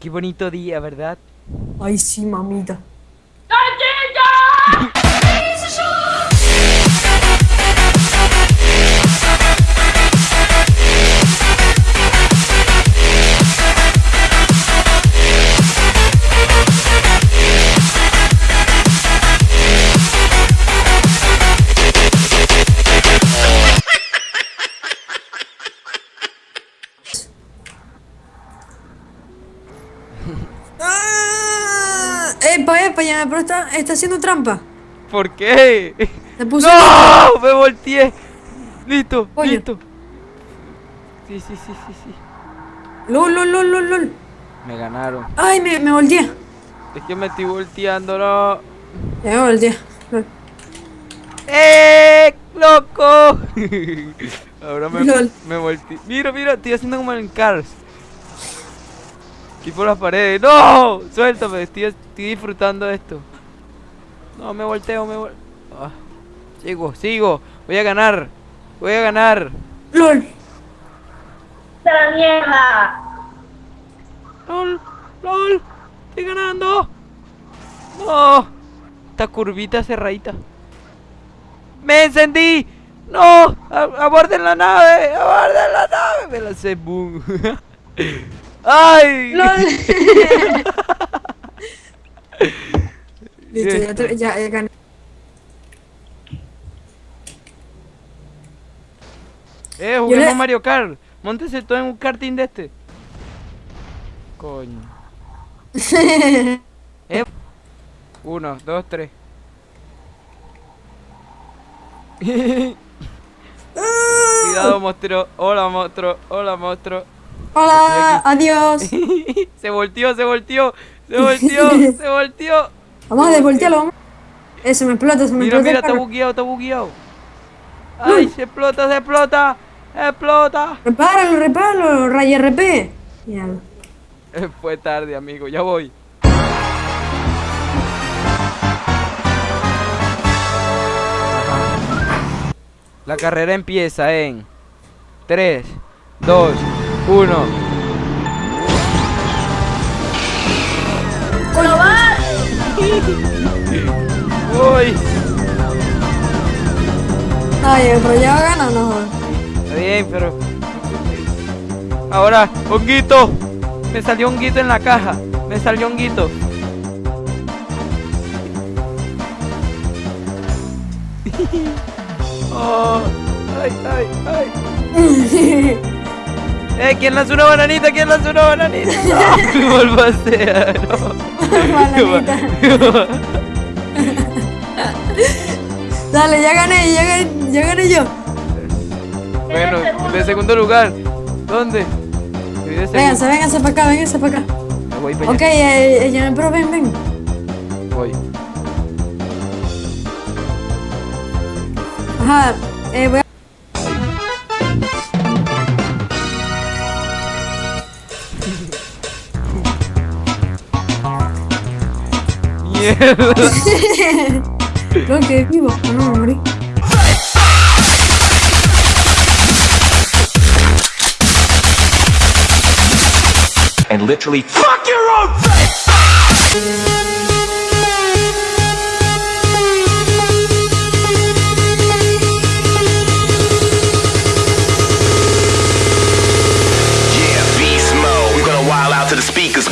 Qué bonito día, ¿verdad? Ay, sí, mamita. Epa, epa, ya, pero está, está haciendo trampa. ¿Por qué? Se puso. ¡No! Me volteé. Listo, Oye. listo. Sí, sí, sí, sí, sí. LOL, lol, lol, lol, lol. Me ganaron. Ay, me, me volteé. Es que me estoy volteando, no. Ya me volteé. Lol. ¡Eh! ¡Loco! Ahora me, Lol. me volteé. Mira, mira, estoy haciendo como en Cars. Y por las paredes. ¡No! Suéltame, estoy, estoy disfrutando de esto. No, me volteo, me volteo. sigo, sigo. Voy a ganar. Voy a ganar. LOL. ¡La mierda! ¡Lol! ¡Lol! ¡Estoy ganando! ¡No! Esta curvita cerradita. ¡Me encendí! ¡No! A- ¡Aborden la nave! ¡Aborden la nave! Me lancé, boom. ¡Ay! Listo, ya, te- ya, ya gané. Eh, juguemos le- Mario Kart. Móntese todo en un karting de este. Coño. Eh. Uno, dos, tres. Cuidado, monstruo. Hola, monstruo. Hola, monstruo. Hola, adiós. se volteó, se volteó. Se volteó, se volteó. Vamos a desvoltearlo. Eh, se me explota, se me Mira, explota. mira, el está bugueado, está bugueado. Ay, se explota, se explota. Explota. Repáralo, repáralo, Ray RP. Mierda. Fue tarde, amigo. Ya voy. La carrera empieza en 3, 2, 1. ¡Uy! Ay, pero ya va a ganar, no. Está bien, pero. Ahora, honguito. Me salió honguito en la caja. Me salió honguito. Oh, ay, ay, ay. Eh, ¿quién lanzó una bananita? ¿Quién lanzó una bananita? No, me volvaste a- no. Dale, ya gané, ya gané, ya gané yo. Bueno, de segundo lugar. ¿Dónde? Vénganse, vénganse para acá, vénganse para acá. Me voy para Ok, eh, eh, ya, pero ven, ven. Voy. Ajá, eh, voy a... Vivo, o no me morí. and literally fuck your own face! Yeah, beast mode. We're gonna wild out till the speakers.